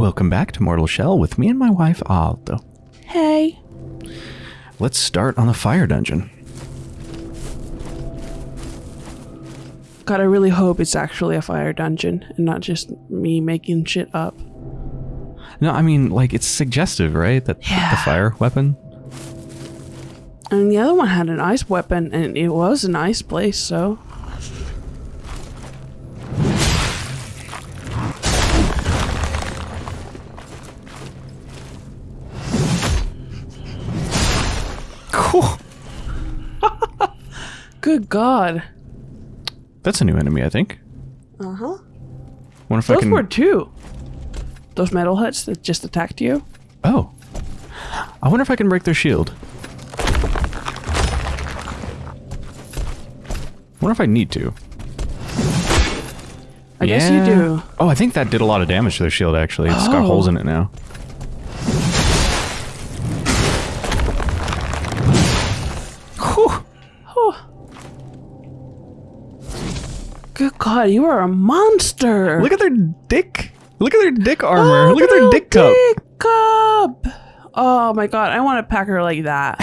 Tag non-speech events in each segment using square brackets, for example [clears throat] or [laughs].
Welcome back to Mortal Shell with me and my wife Alda. Hey. Let's start on the fire dungeon. God, I really hope it's actually a fire dungeon and not just me making shit up. No, I mean, like, it's suggestive, right? That Yeah. the fire weapon. And the other one had an ice weapon, and it was a nice place, so. God. That's a new enemy, I think. Uh huh. Wonder if I Those can. were two. Those metal huts that just attacked you? Oh. I wonder if I can break their shield. Wonder if I need to. I guess you do. Oh, I think that did a lot of damage to their shield, actually. It's got Oh. holes in it now. God, you are a monster. Look at their dick. Look at their dick armor. Look at their dick cup. Dick cup. Oh my God, I want a packer like that.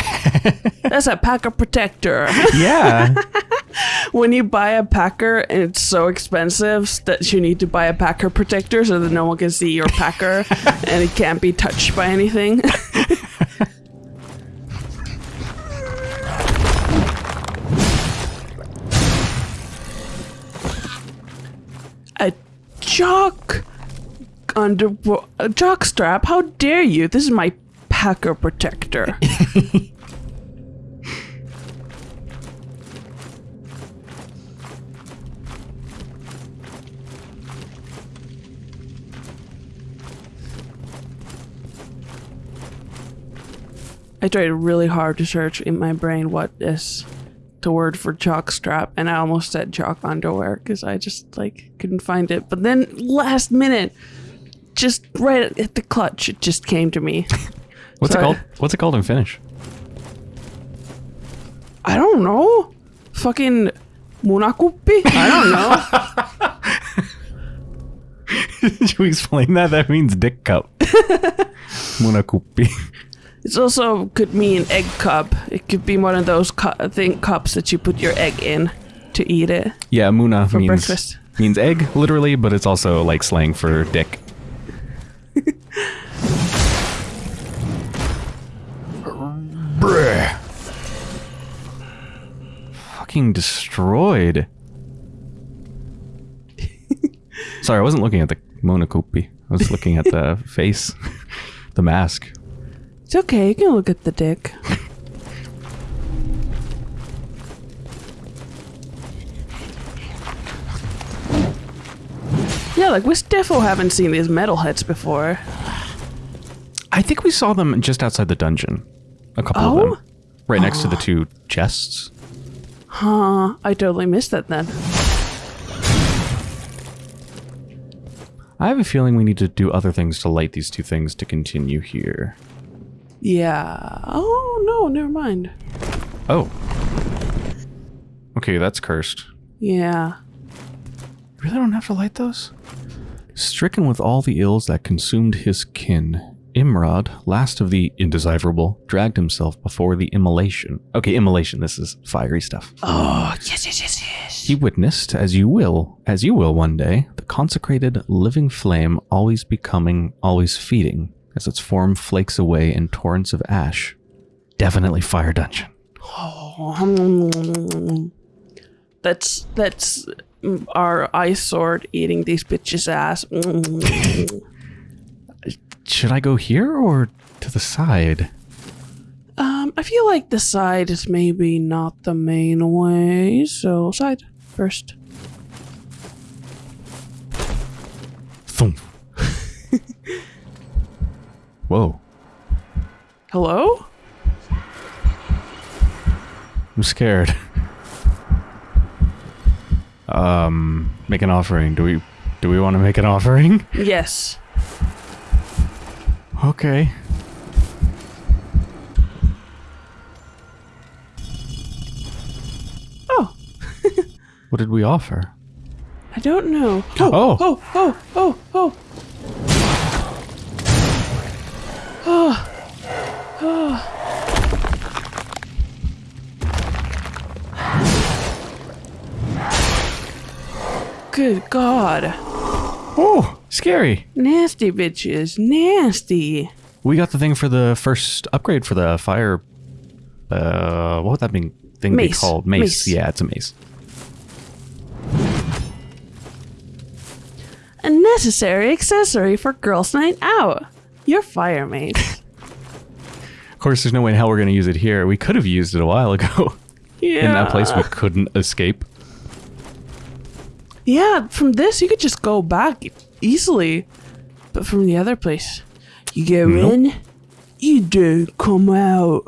[laughs] That's a packer protector. Yeah. [laughs] when you buy a packer and it's so expensive that you need to buy a packer protector so that no one can see your packer [laughs] and it can't be touched by anything. Jock under a jock strap? How dare you? This is my packer protector. [laughs] I tried really hard to search in my brain what is the word for jock strap, and I almost said jock underwear because I just like couldn't find it. But then last minute, just right at the clutch, it just came to me. [laughs] What's Sorry. it called? What's it called in Finnish? I don't know. Fucking munakuppi? I don't know. [laughs] [laughs] Should we explain that? That means dick cup. Munakuppi. It's also could mean egg cup. It could be one of those cu- thing cups that you put your egg in to eat it. Yeah, muna For means breakfast. [laughs] means egg literally, but it's also like slang for dick. Bruh. Fucking destroyed. Sorry, I wasn't looking at the Monokopi. I was looking at the [laughs] face, the mask. It's okay. You can look at the dick. Yeah, like we defo haven't seen these metalheads before. I think we saw them just outside the dungeon. A couple of Oh? them. Right next to the ah. two chests. Huh? I totally missed that then. I have a feeling we need to do other things to light these two things to continue here. Yeah. Oh no, never mind. Oh. Okay, that's cursed. Yeah. Really don't have to light those? Stricken with all the ills that consumed his kin, Imrod, last of the indecipherable, dragged himself before the immolation. Okay, immolation, this is fiery stuff. Oh yes, yes, yes, yes. He witnessed, as you will, as you will one day, the consecrated living flame always becoming, always feeding, as its form flakes away in torrents of ash. Definitely fire dungeon. Oh, [laughs] That's that's our ice sword eating these bitches' ass. [laughs] Should I go here or to the side? um, I feel like the side is maybe not the main way, so side first. Thump. Whoa. Hello? I'm scared. Um, make an offering. Do we do we want to make an offering? Yes. Okay. Oh, [laughs] What did we offer? I don't know. Oh. oh, oh, oh, oh. [sighs] Good God. Oh, scary. Nasty bitches. Nasty. We got the thing for the first upgrade for the fire. Uh, what would that be, thing mace. be called? Mace. mace. Yeah, it's a mace. A necessary accessory for girls' night out. Your fire mace. Of course, there's no way in hell we're gonna use it here. We could have used it a while ago. yeah. [laughs] In that place, we couldn't escape. Yeah, from this you could just go back easily. But from the other place, you go Nope. in, you don't come out.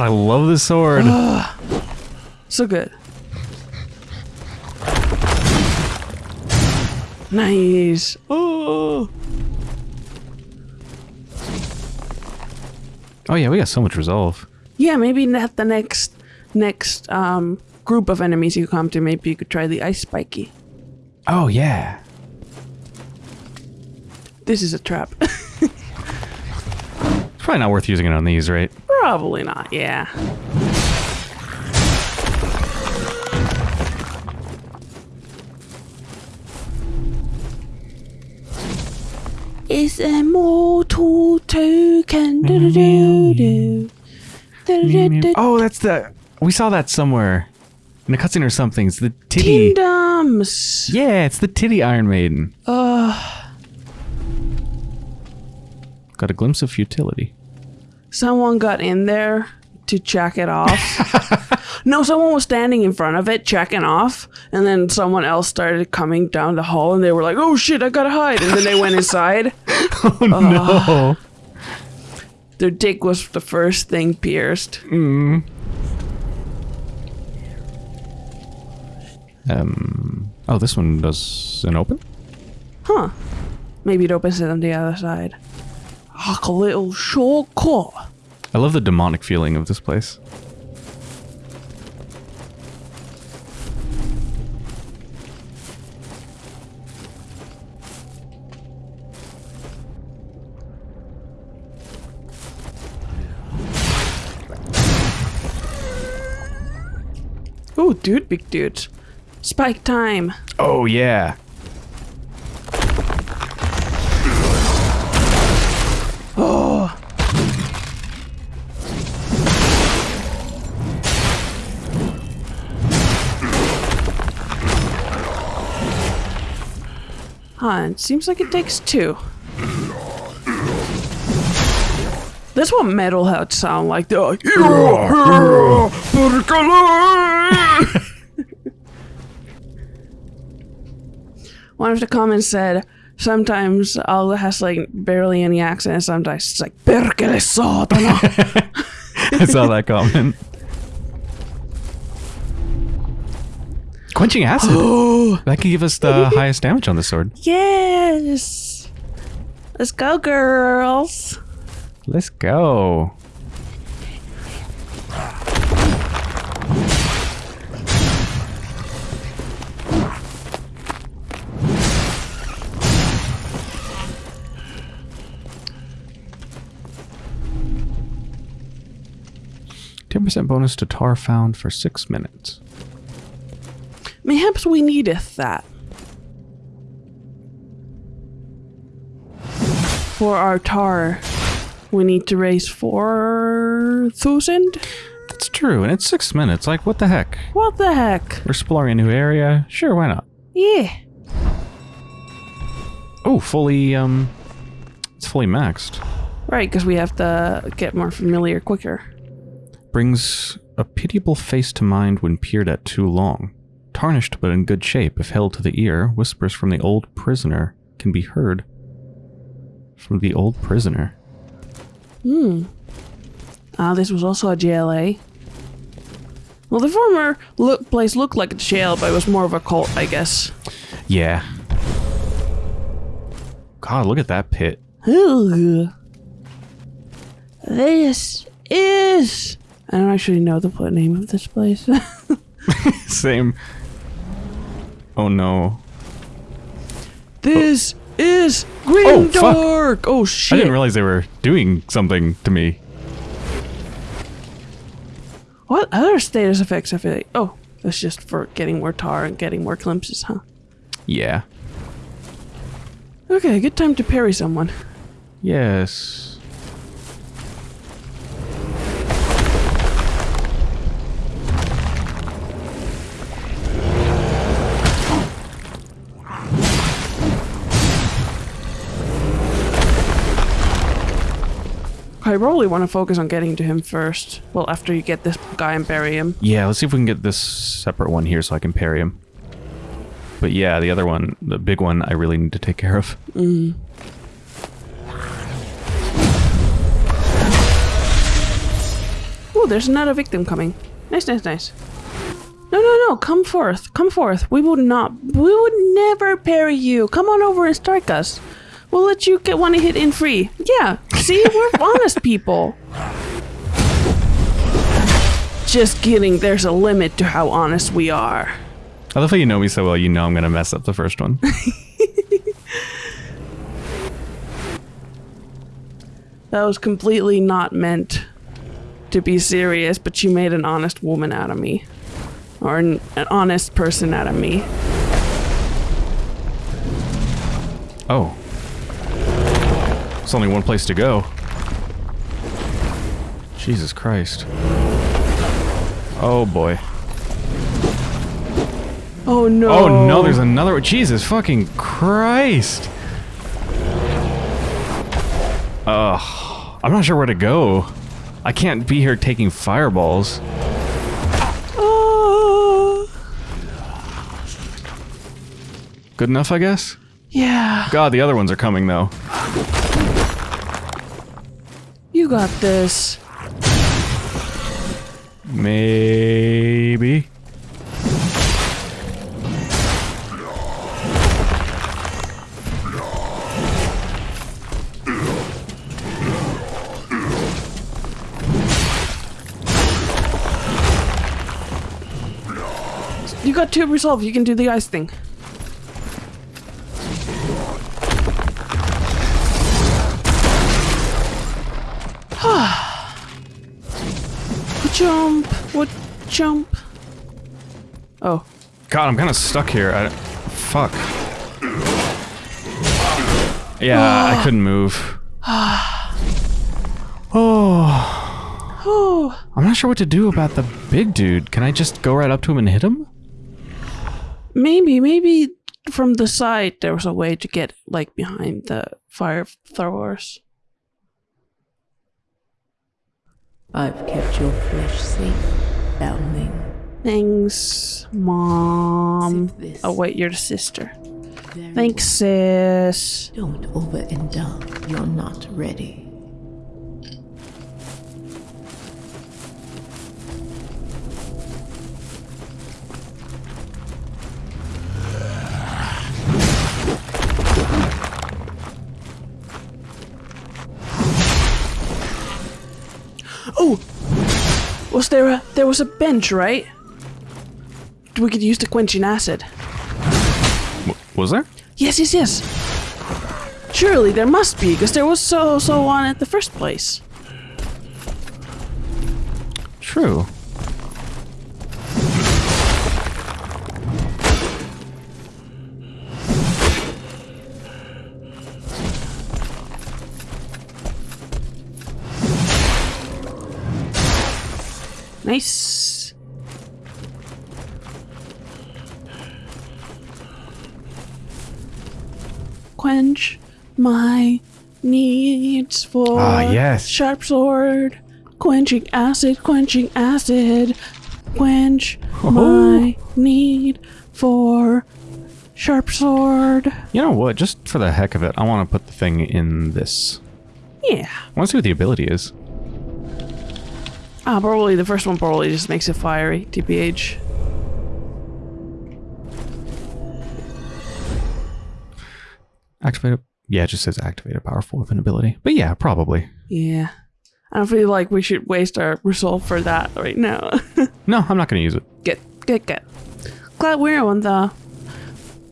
God, I love this sword. [sighs] So good. Nice. Oh. oh yeah, we got so much resolve. Yeah, maybe not the next next um group of enemies you come to. Maybe you could try the ice spiky. Oh yeah. This is a trap. [laughs] It's probably not worth using it on these, right? Probably not. Yeah. Is a mortal token. Do-do-do-do. Do-do-do-do. Oh, that's the. We saw that somewhere in a cutscene or something. It's the titty. Kingdoms. Yeah, it's the titty Iron Maiden. Uh, Got a glimpse of futility. Someone got in there to check it off. [laughs] no, someone was standing in front of it checking off, and then someone else started coming down the hall, and they were like, "Oh shit, I gotta hide!" And then they went inside. [laughs] Oh no. Their dick was the first thing pierced. Um. Oh, this one doesn't open. Huh? Maybe it opens it on the other side. Like a little shortcut. I love the demonic feeling of this place. Ooh, dude, big dude. Spike time. Oh yeah. Huh, it seems like it takes two. That's what metal heads sound like. They're like, [laughs] One of the comments said, sometimes Alda has like barely any accent, sometimes it's like, Perkele. [laughs] I saw that comment. Quenching acid. [gasps] that can give us the [laughs] highest damage on the sword. yes! Let's go, girls! Let's go. Ten percent bonus to tar found for six minutes. Mayhaps we needeth that. For our tar, we need to raise 4,000? That's true, and it's six minutes. Like, what the heck? What the heck? We're exploring a new area. Sure, why not? Yeah. Oh, fully, um, it's fully maxed. Right, because we have to get more familiar quicker. Brings a pitiable face to mind when peered at too long. Tarnished but in good shape, if held to the ear, whispers from the old prisoner can be heard. From the old prisoner. Hmm. Ah, this was also a jail, eh? Well, the former look place looked like a jail, but it was more of a cult, I guess. Yeah. God, look at that pit. Ugh. This is. I don't actually know the name of this place. [laughs] [laughs] Same. Oh no. this oh. is Oh, fuck. Grimdark. Oh, I shit. I didn't realize they were doing something to me. what other status effects I feel like? Oh, that's just for getting more tar and getting more glimpses, huh? Yeah. Okay, good time to parry someone. Yes. Probably want to focus on getting to him first. Well, after you get this guy and bury him. Yeah, let's see if we can get this separate one here so I can parry him. But yeah, the other one, the big one, I really need to take care of. Oh, there's another victim coming. Nice, nice, nice. No, no, no, come forth. Come forth. We would not, we would never parry you. Come on over and strike us. We'll let you get one hit in free. Yeah, see, we're [laughs] honest people. Just kidding, there's a limit to how honest we are. I love how you know me so well, you know I'm going to mess up the first one. [laughs] That was completely not meant to be serious, but you made an honest woman out of me. Or an, an honest person out of me. oh. It's only one place to go. Jesus Christ. Oh boy. Oh no. Oh no, there's another one. Jesus fucking Christ. Ugh. I'm not sure where to go. I can't be here taking fireballs. Oh. Good enough, I guess? Yeah. God, the other ones are coming though. You got this. Maybe. You got two resolve. You can do the ice thing. God, I'm kind of stuck here. I, fuck. Yeah, I [sighs] couldn't move. oh, [sighs] oh. [sighs] I'm not sure what to do about the big dude. Can I just go right up to him and hit him? Maybe, maybe from the side there was a way to get like behind the fire throwers. I've kept your flesh safe, foundling. Thanks, mom. Oh wait, you're the sister. Very Thanks, sis. Don't overindulge. You're not ready. Oh, was there a there was a bench, right? We could use the quenching acid. W- was there? Yes, yes, yes. Surely there must be, because there was so so on at the first place. True. Nice. Quench my needs for Ah, yes. sharp sword. Quenching acid, quenching acid. Quench my need for sharp sword. You know what? Just for the heck of it, I want to put the thing in this. Yeah. I want to see what the ability is. Ah, probably the first one probably just makes it fiery, TPH. Activate a, yeah, it just says activate a powerful weapon ability. But yeah, probably. Yeah. I don't feel like we should waste our resolve for that right now. [laughs] No, I'm not going to use it. good, good, good. Glad we're on the.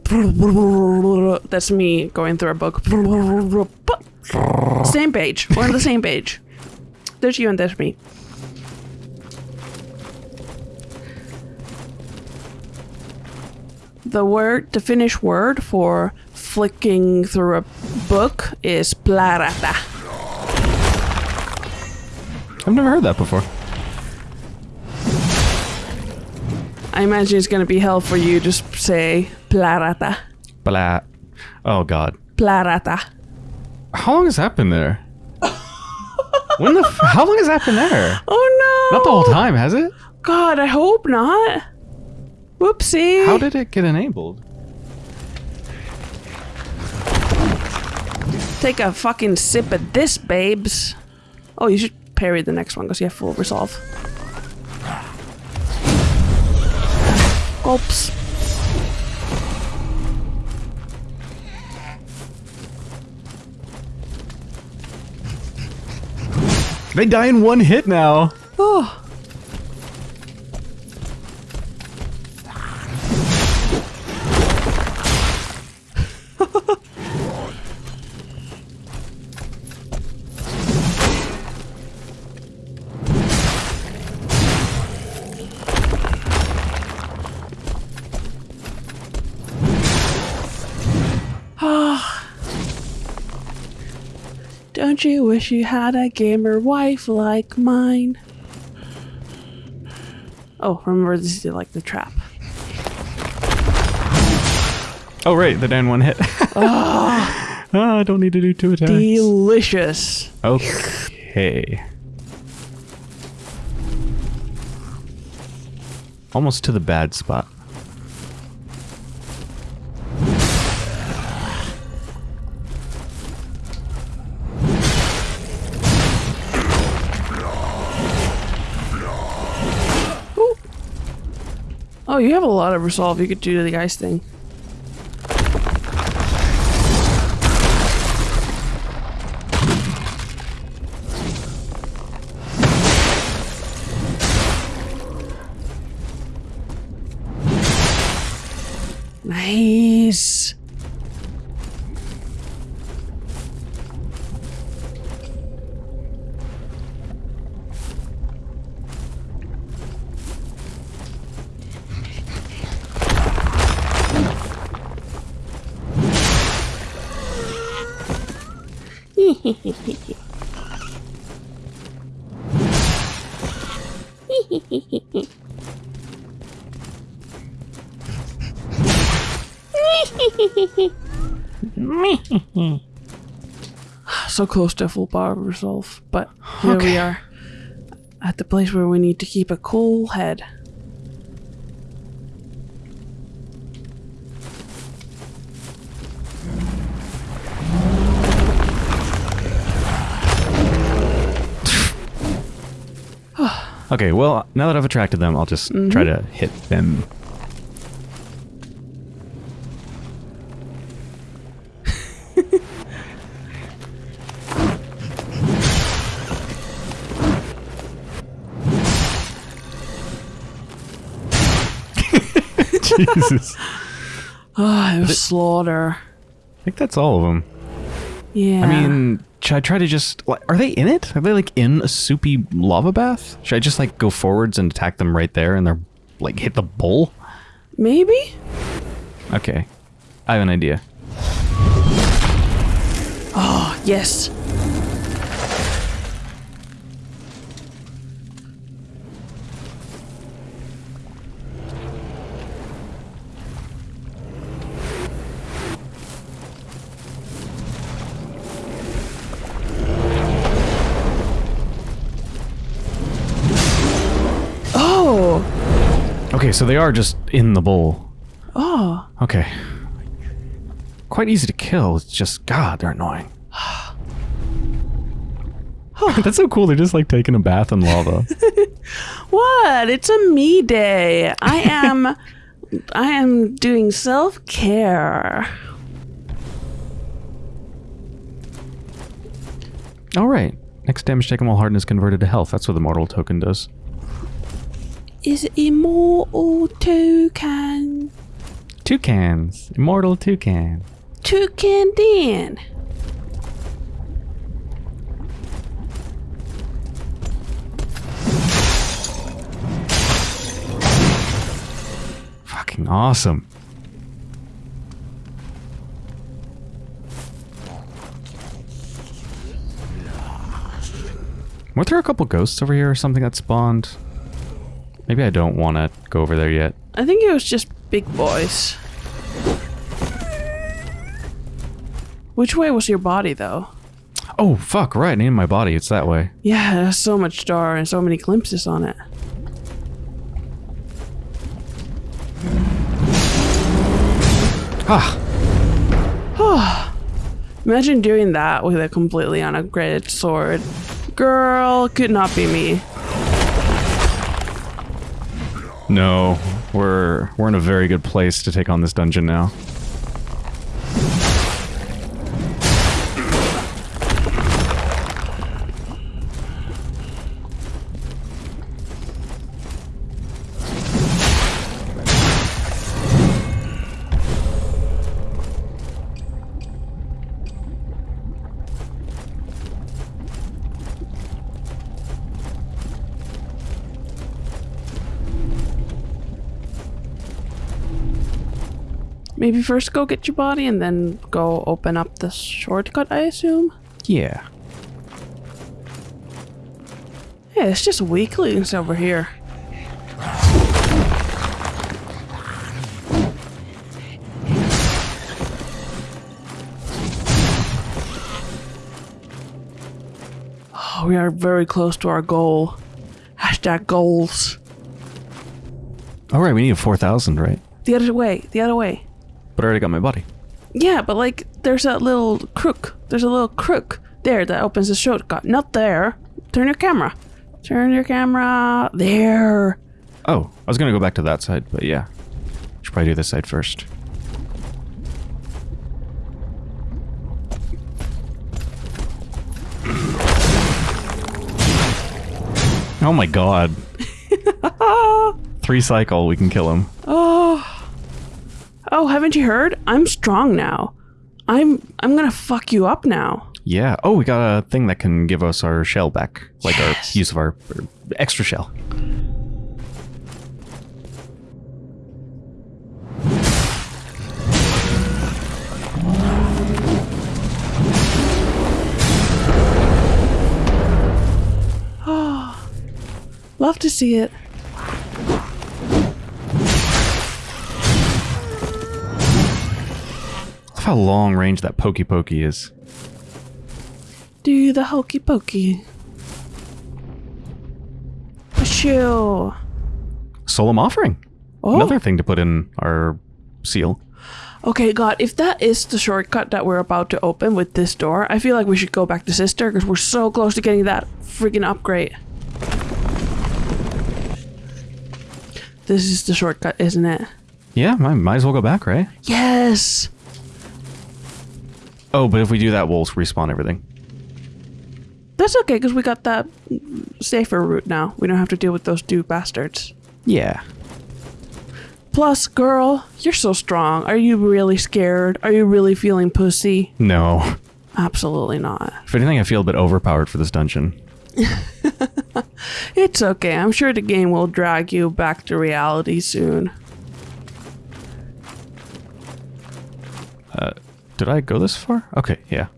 [laughs] That's me going through a book. [laughs] Same page. We're on the same page. There's you and there's me. The word, the Finnish word for flicking through a book is plarata. I've never heard that before. I imagine it's gonna be hell for you to say plarata. Blah. Oh, God. Plarata. How long has that been there? when the? F- how long has that been there? Oh no! Not the whole time, has it? God, I hope not. Whoopsie. How did it get enabled? Take a fucking sip of this, babes. Oh, you should parry the next one because you have full resolve. Gulps. They die in one hit now. Oh. Don't you wish you had a gamer wife like mine? Oh, remember this is like the trap. Oh, right. the in one hit. oh, [laughs] I don't need to do two attacks. Delicious. Okay. Almost to the bad spot. You have a lot of resolve you could do the ice thing. [laughs] so close to full power resolve, but here we are at the place where we need to keep a cool head. Okay, well, now that I've attracted them, I'll just try to hit them. [laughs] Jesus. Ah, it was slaughter. I think that's all of them. Yeah. I mean, should I try to just... like, Are they in it? Are they, like, in a soupy lava bath? Should I just, like, go forwards and attack them right there and they're, like, hit the bowl? maybe. Okay. I have an idea. Oh, yes. Okay, so they are just in the bowl. Oh. Okay. Quite easy to kill. It's just, God, they're annoying. [sighs] Oh. That's so cool. They're just like taking a bath in lava. [laughs] What? It's a me day. I [laughs] am I am doing self-care. All right. Next damage taken while hardened is converted to health. That's what the mortal token does. Is immortal toucan. Toucans. Immortal toucan. Toucan Dan. Fucking awesome. Weren't there a couple ghosts over here or something that spawned? Maybe I don't want to go over there yet. I think it was just big boys. Which way was your body, though? Oh, fuck, right. I named my body. It's that way. Yeah, there's so much star and so many glimpses on it. Ah, [sighs] Imagine doing that with a completely unupgraded sword. Girl, could not be me. No. We're we're in a very good place to take on this dungeon now. Maybe first go get your body and then go open up the shortcut, I assume? Yeah. Yeah, it's just weaklings over here. Oh, we are very close to our goal. Hashtag goals. All right, we need a 4,000, right? The other way, the other way. But I already got my body. Yeah, but like, there's a little crook. There's a little crook there that opens the shortcut. Not there. Turn your camera. Turn your camera. There. Oh, I was gonna go back to that side, but yeah. Should probably do this side first. Oh my god. [laughs] Three cycle, we can kill him. Oh, Oh, haven't you heard? I'm strong now. I'm I'm gonna fuck you up now. Yeah. Oh, we got a thing that can give us our shell back. Like Yes. our use of our our extra shell. [gasps] Love to see it. How long range that pokey pokey is. Do the hokey pokey. Shoo. Solemn offering. Oh. Another thing to put in our seal. Okay, God, if that is the shortcut that we're about to open with this door, I feel like we should go back to Sister because we're so close to getting that freaking upgrade. This is the shortcut, isn't it? Yeah, might, might as well go back, right? Yes! Oh, but if we do that, we'll respawn everything. That's okay because we got that safer route now. We don't have to deal with those two bastards. Yeah. Plus, girl, you're so strong. Are you really scared? Are you really feeling pussy? No. Absolutely not. If anything, I feel a bit overpowered for this dungeon. [laughs] It's okay. I'm sure the game will drag you back to reality soon. Did I go this far? Okay, yeah.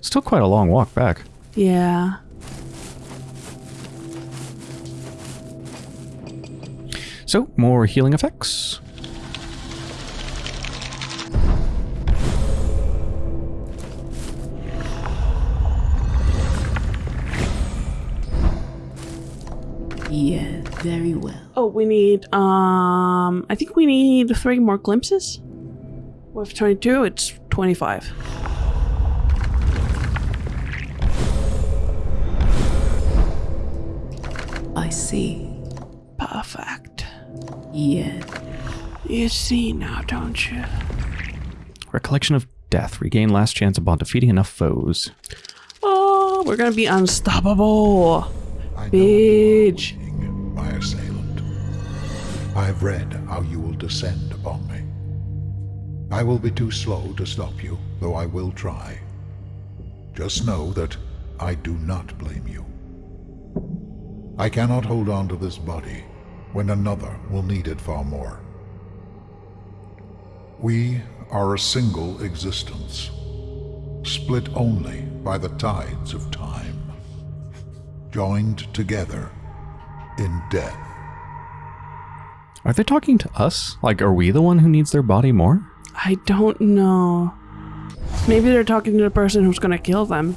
Still quite a long walk back. Yeah. So, more healing effects. Yeah, very well. Oh, we need, um, I think we need three more glimpses. With 22, it's 25. I see. Perfect. Yes. You see now, don't you? Recollection of death. Regain last chance upon defeating enough foes. Oh, we're gonna be unstoppable. I Bitch. you are weakening my assailant. I've read how you will descend upon me. I will be too slow to stop you, though I will try. Just know that I do not blame you. I cannot hold on to this body when another will need it far more. We are a single existence, split only by the tides of time, joined together in death. Are they talking to us? Like, are we the one who needs their body more? I don't know. Maybe they're talking to the person who's gonna kill them.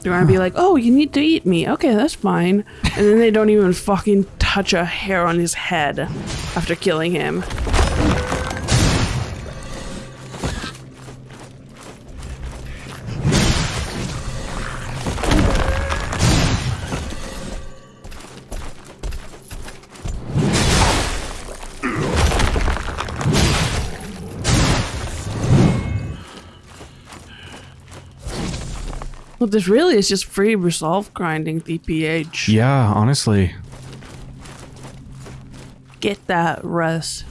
They're gonna be like, "Oh, you need to eat me." Okay, that's fine. And then they don't even fucking touch a hair on his head after killing him. Well, this really is just free resolve grinding DPH. Yeah, honestly. Get that, Russ.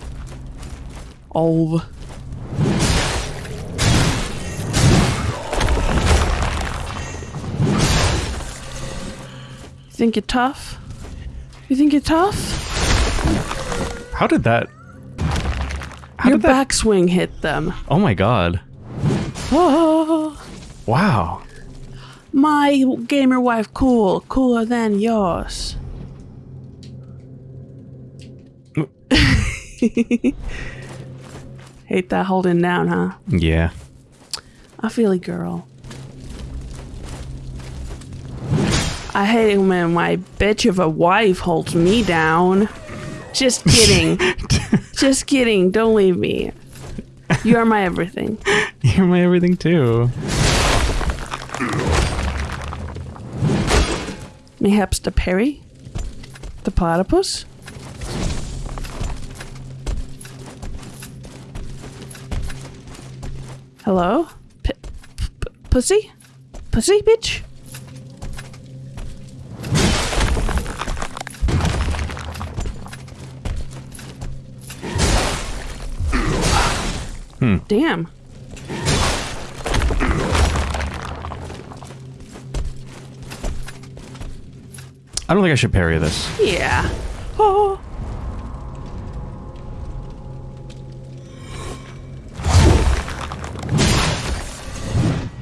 Ov. You think you're tough? You think you're tough? How did that? How Your did that? backswing hit them. Oh my god! Oh, Wow. My gamer wife cool, cooler than yours. [laughs] Hate that holding down, huh? Yeah. I feel it, girl. I hate it when my bitch of a wife holds me down. Just [laughs] kidding. Just kidding. Don't leave me. You are my everything. [laughs] You're my everything too. Mayhaps the Perry? The platypus? Hello? P- p- pussy? Pussy, bitch? Hmm. Damn. I don't think I should parry this. Yeah. Oh. [gasps]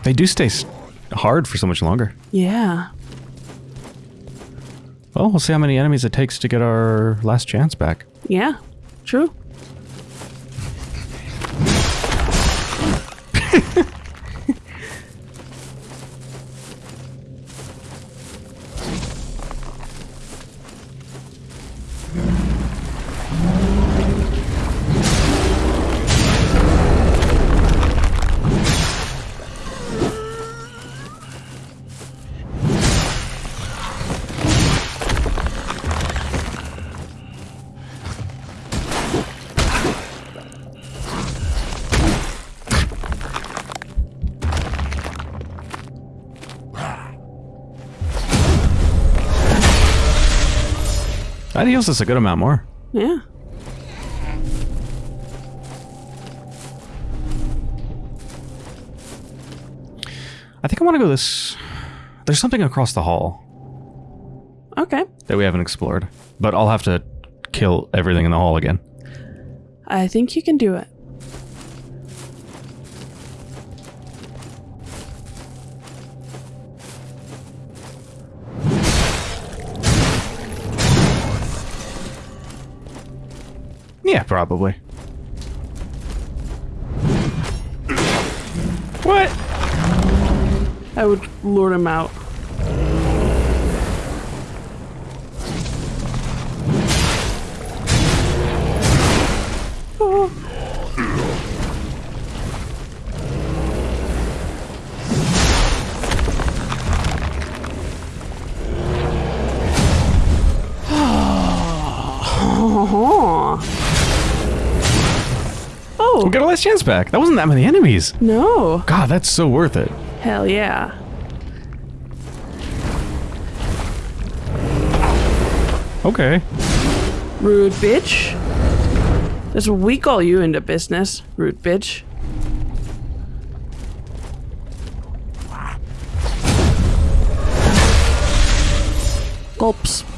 They do stay hard for so much longer. Yeah. Well, we'll see how many enemies it takes to get our last chance back. Yeah. True. Heals us a good amount more. Yeah. I think I want to go this. There's something across the hall Okay. that we haven't explored, but I'll have to kill everything in the hall again. I think you can do it. Probably. What? I would lure him out. chance back. That wasn't that many enemies. No. God, that's so worth it. Hell yeah. Okay. Rude bitch. That's what we call you into business, rude bitch. Gulps.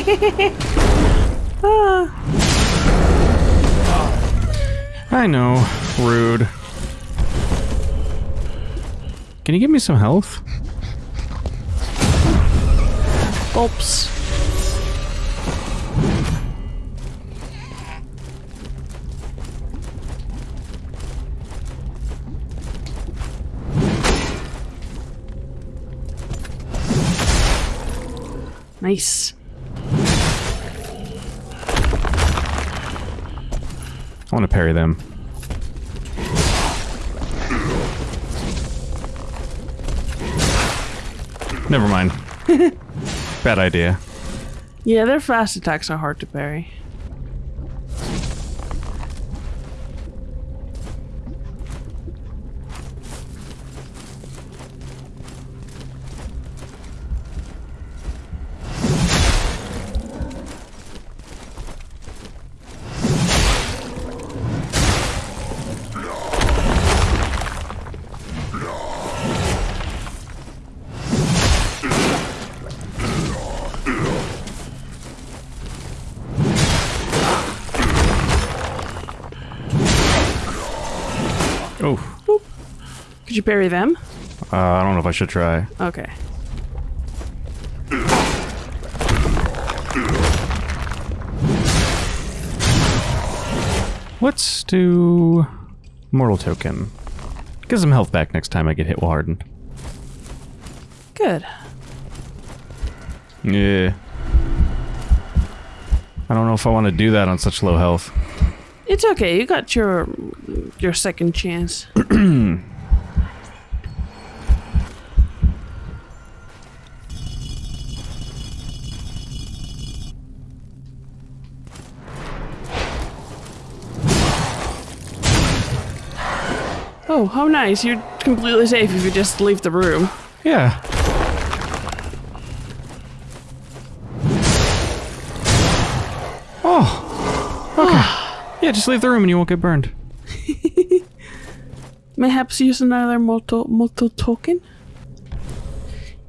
[laughs] I know. Rude. Can you give me some health? Gulps. Nice. I want to parry them. Never mind. [laughs] Bad idea. Yeah, their fast attacks are hard to parry. Could you bury them? uh, I don't know if I should try. Okay. Let's do mortal token. Get some health back next time I get hit while hardened. Good. Yeah. I don't know if I want to do that on such low health. It's okay. You got your your second chance. [clears throat] oh, how nice. You're completely safe if you just leave the room. Yeah. Oh. Okay. Ah. yeah, just leave the room and you won't get burned. [laughs] Mayhaps use another mortal mortal token.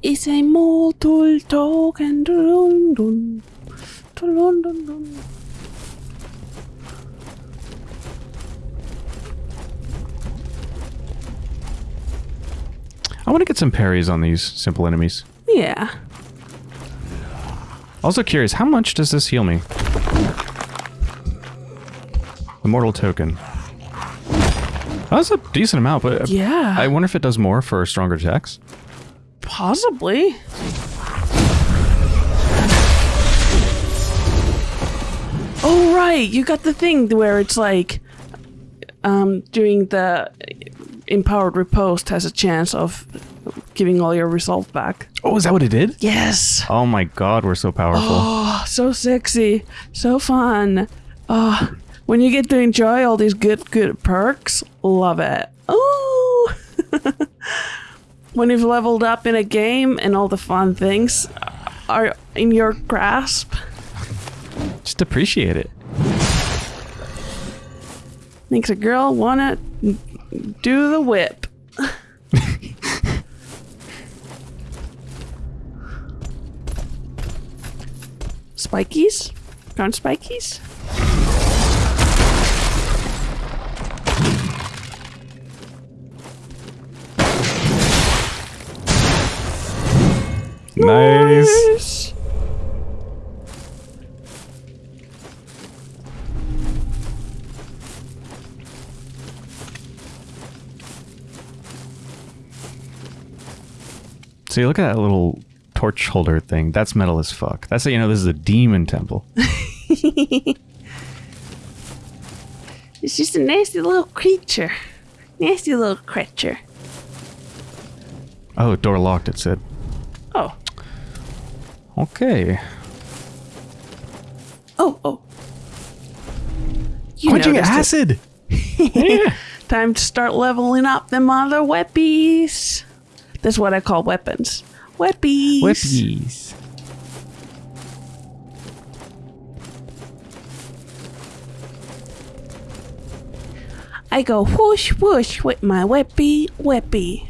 It's a mortal token. Dun, dun. Dun, dun, dun. I want to get some parries on these simple enemies. Yeah. Also curious, how much does this heal me? Immortal mortal token. That's a decent amount, but Yeah. I wonder if it does more for stronger attacks. Possibly. Oh right, you got the thing where it's like um doing the empowered riposte has a chance of giving all your resolve back. Oh, is that what it did? Yes. Oh my god, we're so powerful. Oh, so sexy, so fun. Oh, when you get to enjoy all these good good perks, love it. Oh. [laughs] when you've leveled up in a game and all the fun things are in your grasp, Just appreciate it. makes a girl wanna do the whip. Spikies? Found spikies? Nice. Look at that little torch holder thing. That's metal as fuck. That's how you know this is a demon temple. [laughs] It's just a nasty little creature. Nasty little creature. Oh, door locked, it said. Oh. Okay. Oh, oh. You Quenching acid! [laughs] yeah. Time to start leveling up them other weapies. That's what I call weapons. Weapies. Whippies. I go whoosh whoosh with my weapy weapy.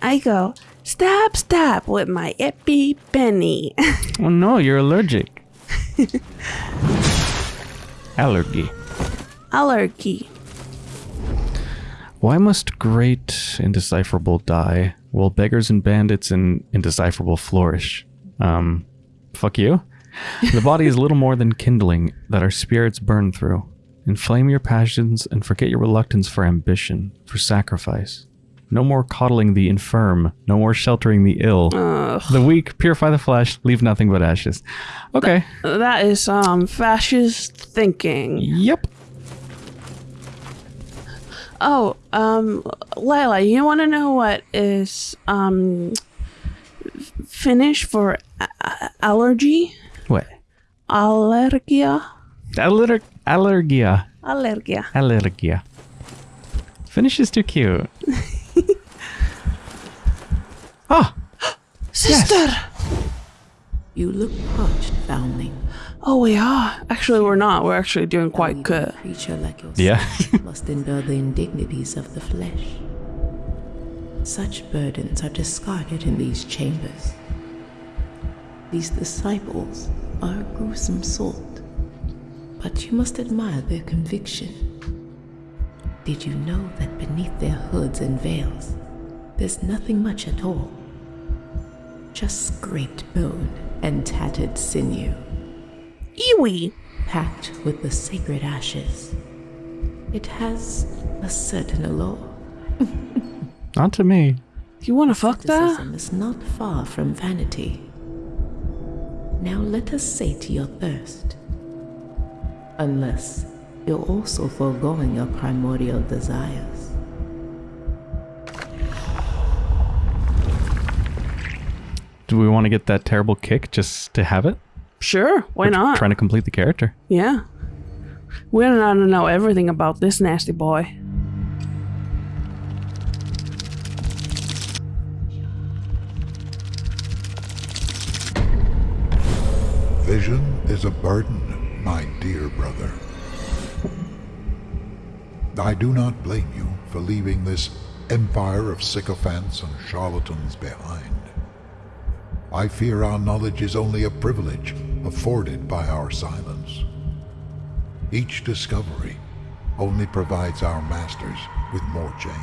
I go stab stab with my epi penny. [laughs] Oh no, you're allergic. [laughs] Allergy. Allergy. Why must great indecipherable die while beggars and bandits and indecipherable flourish? Um, fuck you. The body is little more than kindling that our spirits burn through. Inflame your passions and forget your reluctance for ambition, for sacrifice. No more coddling the infirm, no more sheltering the ill. The weak, purify the flesh, leave nothing but ashes. Okay. That is um fascist thinking. Yep. Oh, um, Lila, you want to know what is um Finnish for a- a- allergy? What? Allergia. Aller- allergia. Allergia. Allergia. Finnish is too cute. [laughs] Ah, [gasps] Sister. You look parched, foundling. Oh, we are. Actually, we're not. We're actually doing quite good. Creature like yourself Yeah. must endure the indignities of the flesh. Such burdens are discarded in these chambers. These disciples are a gruesome sort, but you must admire their conviction. Did you know that beneath their hoods and veils, there's nothing much at all? Just scraped bone and tattered sinew Iwi. packed with the sacred ashes. It has a certain allure. [laughs] not to me. You want to fuck that? Asceticism is not far from vanity. Now let us sate your thirst. Unless you're also foregoing your primordial desires. Do we want to get that terrible kick just to have it? Sure. Why We're not? Trying to complete the character. Yeah. We don't want to know everything about this nasty boy. Vision is a burden, my dear brother. I do not blame you for leaving this empire of sycophants and charlatans behind. I fear our knowledge is only a privilege afforded by our silence. Each discovery only provides our masters with more chains.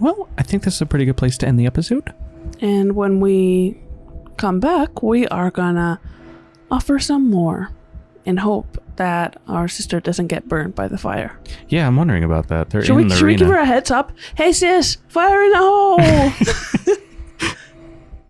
Well, I think this is a pretty good place to end the episode. And when we come back, we are gonna offer some more in hope that our sister doesn't get burned by the fire. Yeah, I'm wondering about that. They're Should, in we, the should we give her a heads up? Hey sis, fire in the hole! [laughs] [laughs]